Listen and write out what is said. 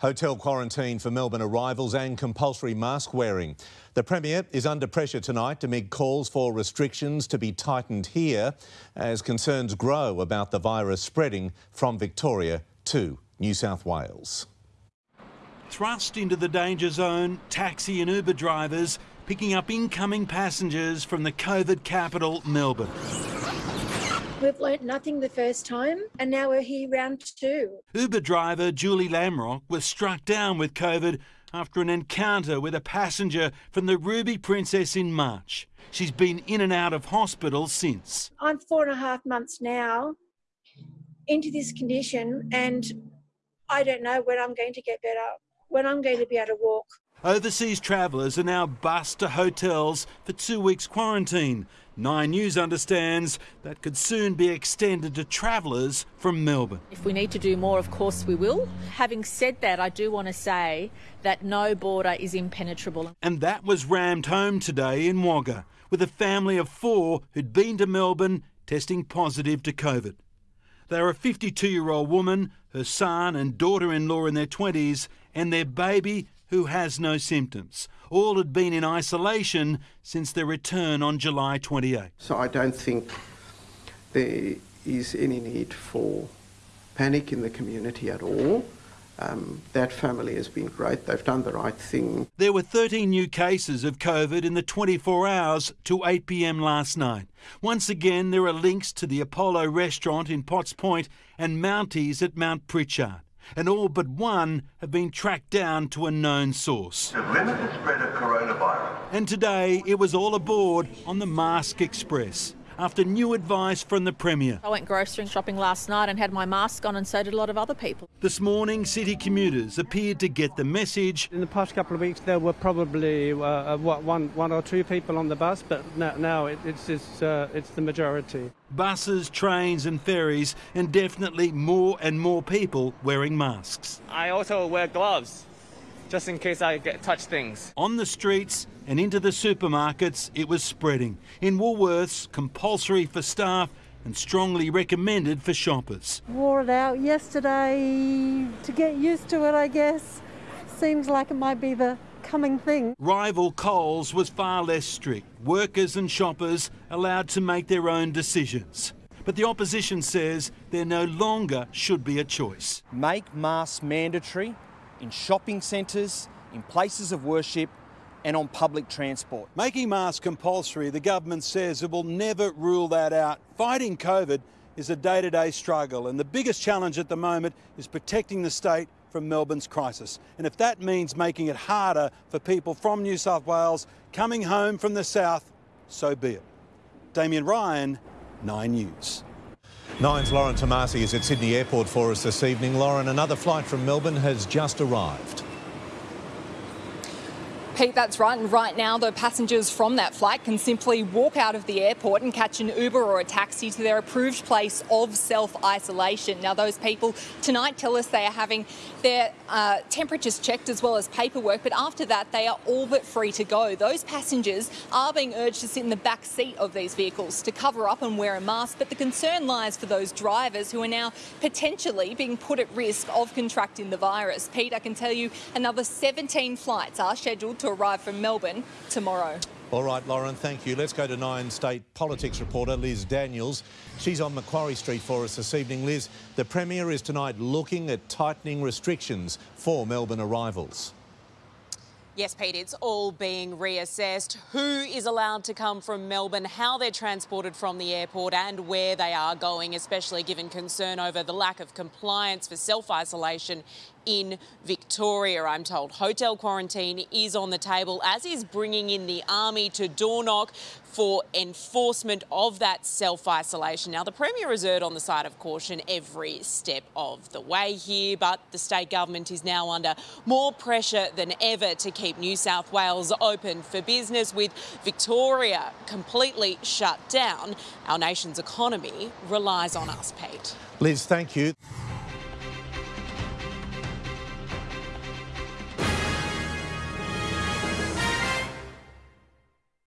Hotel quarantine for Melbourne arrivals and compulsory mask wearing. The Premier is under pressure tonight amid calls for restrictions to be tightened here as concerns grow about the virus spreading from Victoria to New South Wales. Thrust into the danger zone, taxi and Uber drivers picking up incoming passengers from the COVID capital, Melbourne. We've learnt nothing the first time, and now we're here round two. Uber driver Julie Lamrock was struck down with COVID after an encounter with a passenger from the Ruby Princess in March. She's been in and out of hospital since. I'm four and a half months now into this condition, and I don't know when I'm going to get better, when I'm going to be able to walk. Overseas travellers are now bussed to hotels for two weeks quarantine. Nine News understands that could soon be extended to travellers from Melbourne. If we need to do more, of course we will. Having said that, I do want to say that no border is impenetrable. And that was rammed home today in Wagga with a family of four who'd been to Melbourne testing positive to COVID. They're a 52 year old woman, her son and daughter in law in their 20s, and their baby who has no symptoms. All had been in isolation since their return on July 28. So I don't think there is any need for panic in the community at all. Um, that family has been great. They've done the right thing. There were 13 new cases of COVID in the 24 hours to 8 pm last night. Once again, there are links to the Apollo restaurant in Potts Point and Mounties at Mount Pritchard and all but one have been tracked down to a known source. To limit the spread of coronavirus. And today it was all aboard on the Mask Express after new advice from the Premier. I went grocery shopping last night and had my mask on, and so did a lot of other people. This morning, city commuters appeared to get the message. In the past couple of weeks, there were probably uh, uh what, one, one or two people on the bus, but now, now it, it's, it's, uh, it's the majority. Buses, trains, and ferries, and definitely more and more people wearing masks. I also wear gloves just in case I get touch things. On the streets and into the supermarkets, it was spreading. In Woolworths, compulsory for staff and strongly recommended for shoppers. Wore it out yesterday to get used to it, I guess. Seems like it might be the coming thing. Rival Coles was far less strict. Workers and shoppers allowed to make their own decisions. But the opposition says there no longer should be a choice. Make masks mandatory in shopping centres, in places of worship, and on public transport. Making masks compulsory, the government says it will never rule that out. Fighting COVID is a day to day struggle, and the biggest challenge at the moment is protecting the state from Melbourne's crisis. And if that means making it harder for people from New South Wales coming home from the south, so be it. Damien Ryan, 9 News. Nine's Lauren Tomasi is at Sydney Airport for us this evening. Lauren, another flight from Melbourne has just arrived. Pete, that's right. And right now, the passengers from that flight can simply walk out of the airport and catch an Uber or a taxi to their approved place of self isolation. Now, those people tonight tell us they are having their uh, temperatures checked as well as paperwork, but after that, they are all but free to go. Those passengers are being urged to sit in the back seat of these vehicles to cover up and wear a mask, but the concern lies for those drivers who are now potentially being put at risk of contracting the virus. Pete, I can tell you another 17 flights are scheduled to arrive from Melbourne tomorrow. All right, Lauren, thank you. Let's go to Nine State politics reporter Liz Daniels. She's on Macquarie Street for us this evening. Liz, the Premier is tonight looking at tightening restrictions for Melbourne arrivals. Yes, Pete, it's all being reassessed. Who is allowed to come from Melbourne, how they're transported from the airport, and where they are going, especially given concern over the lack of compliance for self isolation in Victoria, I'm told. Hotel quarantine is on the table, as is bringing in the army to door knock for enforcement of that self isolation. Now, the Premier has erred on the side of caution every step of the way here, but the state government is now under more pressure than ever to keep New South Wales open for business, with Victoria completely shut down. Our nation's economy relies on us, Pete. Liz, thank you.